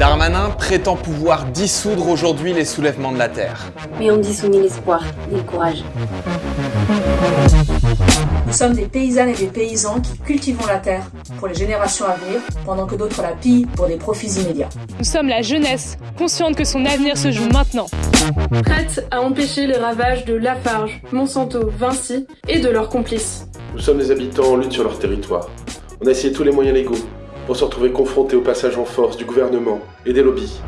Darmanin prétend pouvoir dissoudre aujourd'hui les soulèvements de la Terre. Mais on dissout ni l'espoir, ni le courage. Nous sommes des paysannes et des paysans qui cultivons la terre pour les générations à venir, pendant que d'autres la pillent pour des profits immédiats. Nous sommes la jeunesse, consciente que son avenir se joue maintenant. Prête à empêcher les ravages de Lafarge, Monsanto, Vinci et de leurs complices. Nous sommes des habitants en lutte sur leur territoire. On a essayé tous les moyens légaux pour se retrouver confrontés au passage en force du gouvernement et des lobbies.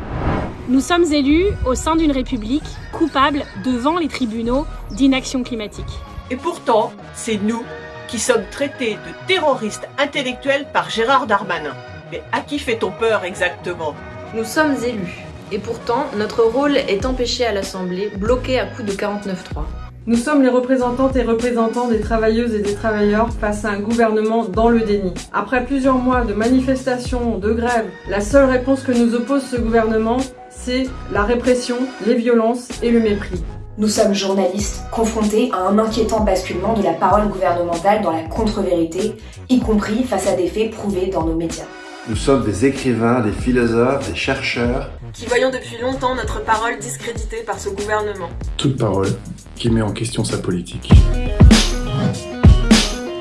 Nous sommes élus au sein d'une république coupable devant les tribunaux d'inaction climatique. Et pourtant, c'est nous qui sommes traités de terroristes intellectuels par Gérard Darmanin. Mais à qui fait-on peur exactement? Nous sommes élus. Et pourtant, notre rôle est empêché à l'Assemblée, bloqué à coup de 49-3. Nous sommes les représentantes et représentants des travailleuses et des travailleurs face à un gouvernement dans le déni. Après plusieurs mois de manifestations, de grèves, la seule réponse que nous oppose ce gouvernement, c'est la répression, les violences et le mépris. Nous sommes journalistes confrontés à un inquiétant basculement de la parole gouvernementale dans la contre-vérité, y compris face à des faits prouvés dans nos médias. Nous sommes des écrivains, des philosophes, des chercheurs qui voyons depuis longtemps notre parole discréditée par ce gouvernement. Toute parole qui met en question sa politique.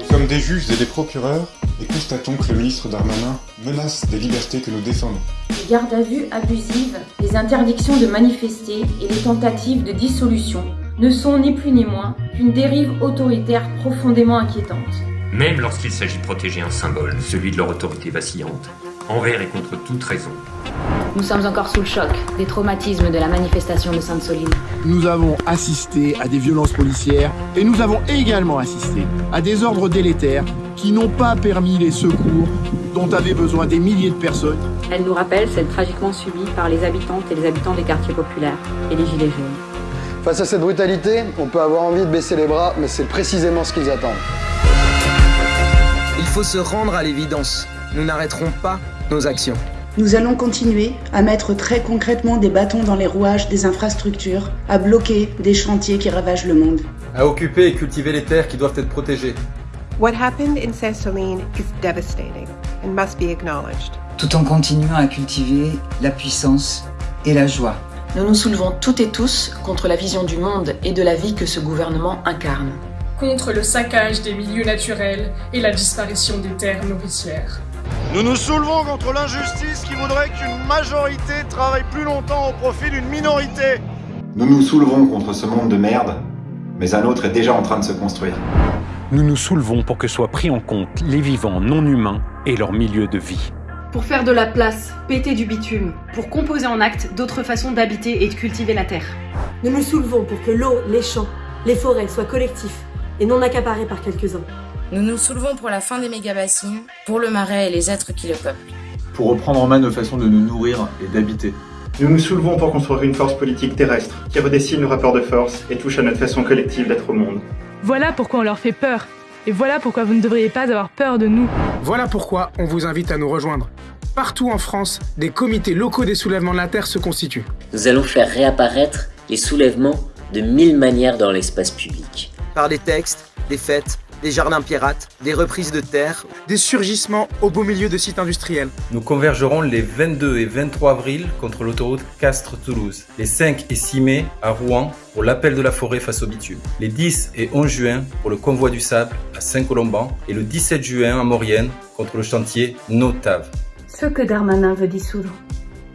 Nous sommes des juges et des procureurs et constatons que le ministre Darmanin menace des libertés que nous défendons. Les gardes à vue abusives, les interdictions de manifester et les tentatives de dissolution ne sont ni plus ni moins qu'une dérive autoritaire profondément inquiétante. Même lorsqu'il s'agit de protéger un symbole, celui de leur autorité vacillante, envers et contre toute raison. Nous sommes encore sous le choc des traumatismes de la manifestation de Sainte-Soline. Nous avons assisté à des violences policières et nous avons également assisté à des ordres délétères qui n'ont pas permis les secours dont avaient besoin des milliers de personnes. Elle nous rappelle celle tragiquement subie par les habitantes et les habitants des quartiers populaires et les gilets jaunes. Face à cette brutalité, on peut avoir envie de baisser les bras, mais c'est précisément ce qu'ils attendent. Il faut se rendre à l'évidence. Nous n'arrêterons pas nos actions. Nous allons continuer à mettre très concrètement des bâtons dans les rouages des infrastructures, à bloquer des chantiers qui ravagent le monde. À occuper et cultiver les terres qui doivent être protégées. What happened in Saint-Soline is devastating and must be acknowledged. Tout en continuant à cultiver la puissance et la joie. Nous nous soulevons toutes et tous contre la vision du monde et de la vie que ce gouvernement incarne. Contre le saccage des milieux naturels et la disparition des terres nourricières. Nous nous soulevons contre l'injustice qui voudrait qu'une majorité travaille plus longtemps au profit d'une minorité. Nous nous soulevons contre ce monde de merde, mais un autre est déjà en train de se construire. Nous nous soulevons pour que soient pris en compte les vivants non humains et leur milieu de vie. Pour faire de la place, péter du bitume, pour composer en acte d'autres façons d'habiter et de cultiver la terre. Nous nous soulevons pour que l'eau, les champs, les forêts soient collectifs et non accaparés par quelques-uns. Nous nous soulevons pour la fin des méga-bassines, pour le marais et les êtres qui le peuplent. Pour reprendre en main nos façons de nous nourrir et d'habiter. Nous nous soulevons pour construire une force politique terrestre qui redessine le rapport de force et touche à notre façon collective d'être au monde. Voilà pourquoi on leur fait peur. Et voilà pourquoi vous ne devriez pas avoir peur de nous. Voilà pourquoi on vous invite à nous rejoindre. Partout en France, des comités locaux des soulèvements de la Terre se constituent. Nous allons faire réapparaître les soulèvements de mille manières dans l'espace public. Par des textes, des fêtes, des jardins pirates, des reprises de terre, des surgissements au beau milieu de sites industriels. Nous convergerons les 22 et 23 avril contre l'autoroute Castres-Toulouse, les 5 et 6 mai à Rouen pour l'appel de la forêt face au bitume, les 10 et 11 juin pour le convoi du sable à Saint-Colomban et le 17 juin à Maurienne contre le chantier Notave. Ce que Darmanin veut dissoudre,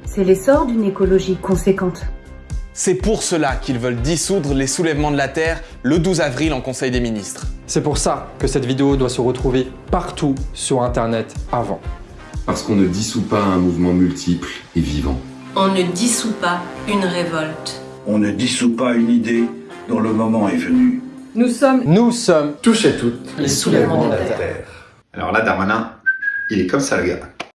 c'est l'essor d'une écologie conséquente. C'est pour cela qu'ils veulent dissoudre les soulèvements de la Terre le 12 avril en Conseil des ministres. C'est pour ça que cette vidéo doit se retrouver partout sur Internet avant. Parce qu'on ne dissout pas un mouvement multiple et vivant. On ne dissout pas une révolte. On ne dissout pas une idée dont le moment est venu. Nous sommes... Nous sommes... Tous et toutes les soulèvements de la Terre. Alors là, Darmanin, il est comme ça le gars.